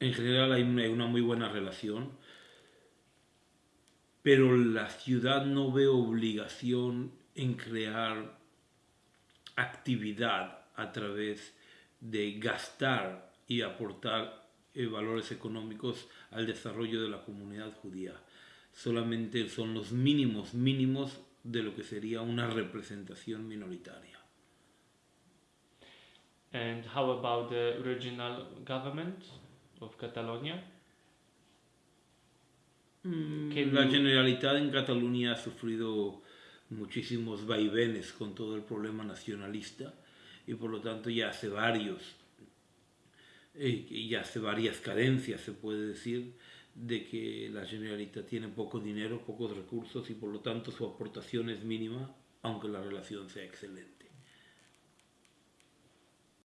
en general hay una, muy buena relación, pero la ciudad no ve obligación en crear actividad a través de gastar y aportar eh, valores económicos al desarrollo de la comunidad judía. Solamente son los mínimos mínimos de lo que sería una representación minoritaria. And how about the regional government of Catalonia? Mm, la Generalitat en Cataluña ha sufrido muchísimos vaivenes con todo el problema nacionalista y por lo tanto ya hace varios, eh, ya hace varias carencias, se puede decir, de que la Generalitat tiene poco dinero, pocos recursos y por lo tanto su aportación es mínima, aunque la relación sea excelente.